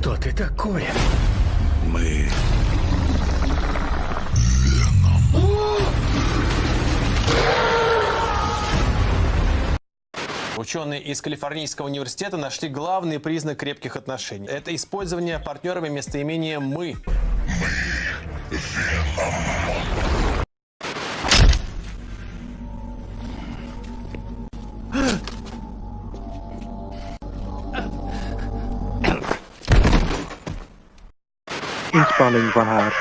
Что ты такое? Мы... Ученые из Калифорнийского университета нашли главный признак крепких отношений. Это использование партнерами местоимения «мы». Inspanning van haar.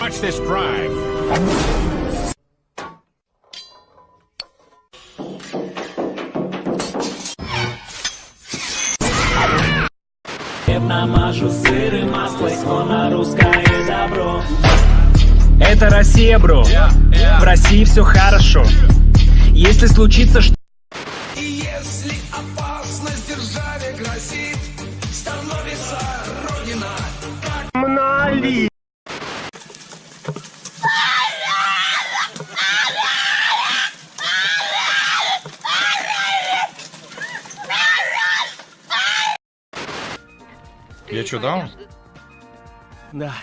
Watch this drive. Намажу сыр и масло, исконно русское добро. Это Россия, бро. В России все хорошо. Если случится что... Что, даун? Да.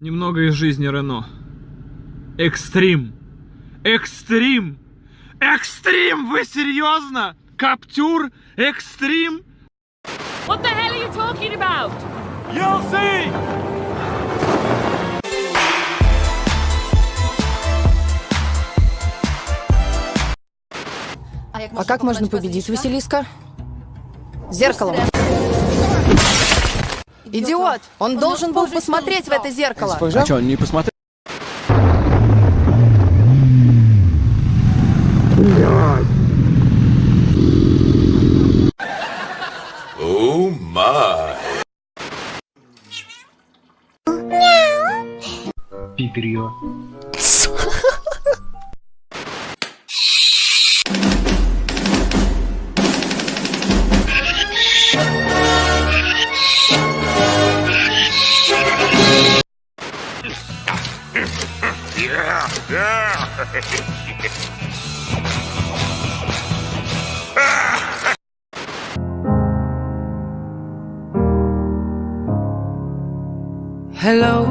Немного из жизни Рено. Экстрим. Экстрим. Экстрим! Вы серьезно? Каптюр? Экстрим? What the hell are you talking about? You'll see! А как можно победить Василиска? Зеркалом. Идиот! Он должен был посмотреть в это зеркало. А что, он не посмотрел? О май! Пиперье. Hello,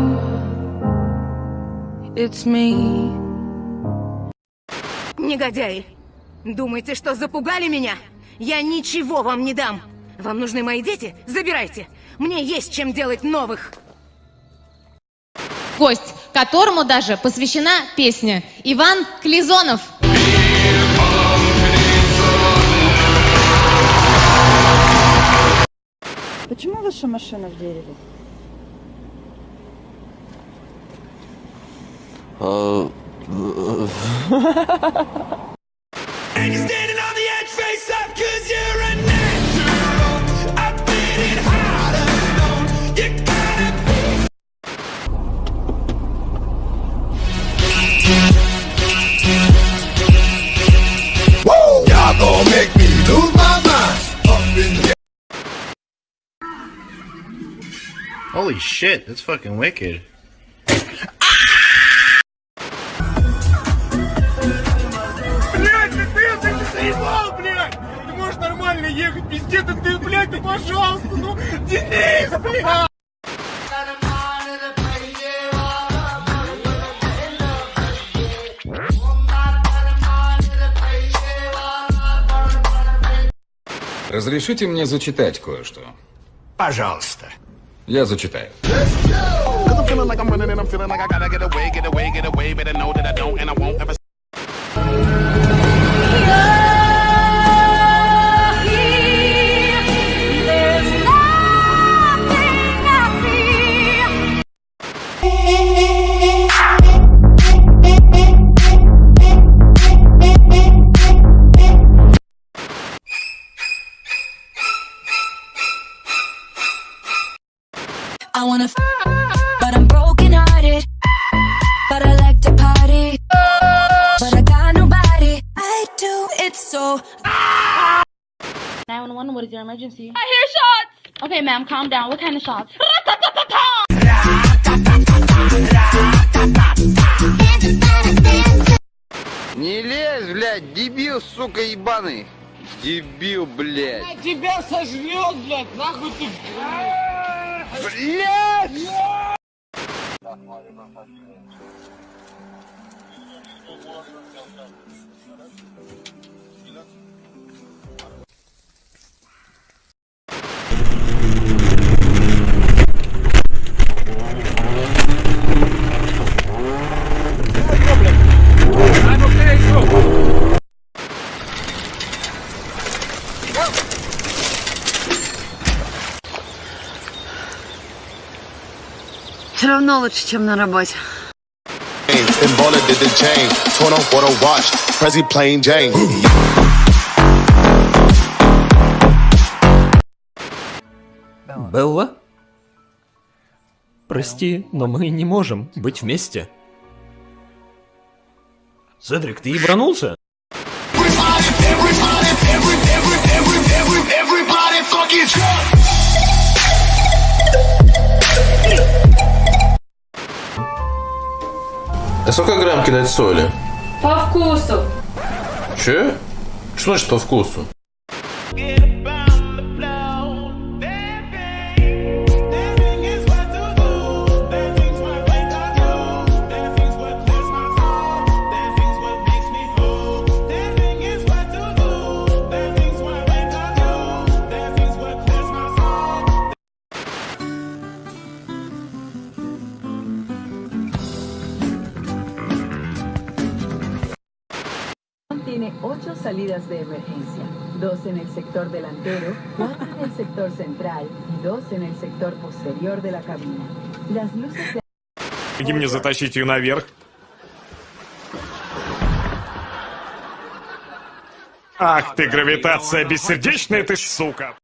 it's me. Негодяи! Думаете, что запугали меня? Я ничего вам не дам! Вам нужны мои дети? Забирайте! Мне есть чем делать новых! Гость, которому даже посвящена песня. Иван Клизонов. Почему ваша машина в дереве? And you're standing on the edge, face up, cause you're a natural. Harder stone. You gotta be. Woo! Y'all make me lose my mind. Up in here. Holy shit, that's fucking wicked. Пиздец, ты, ты, блядь, ты, пожалуйста, ну, Денис, блядь! Разрешите мне зачитать кое-что? Пожалуйста. Я зачитаю. I wanna f but I'm broken hearted. But I like to party. But I got nobody. I do it so. 911, what is your emergency? I hear shots! Okay, ma'am, calm down. What kind of shots? Не лезь, блядь, дебил, сука, ебаный. Дебил, блядь. Она тебя сожрет, блядь, нахуй ты... Блядь! Все равно лучше, чем на работе. And baller did the chain. Torn on for the watch. Prezi plain Jane. Белла? Прости, но мы не можем быть вместе. Седрик, ты ебанулся? А сколько грамм кидать соли? По вкусу. Че? Что значит по вкусу? Tiene ocho salidas de emergencia, dos en el sector delantero, cuatro en el sector central y dos en el sector posterior de la cabina. Las luces de Помоги мне затащить ее наверх. Ах ты, гравитация бессердечная ты, сука!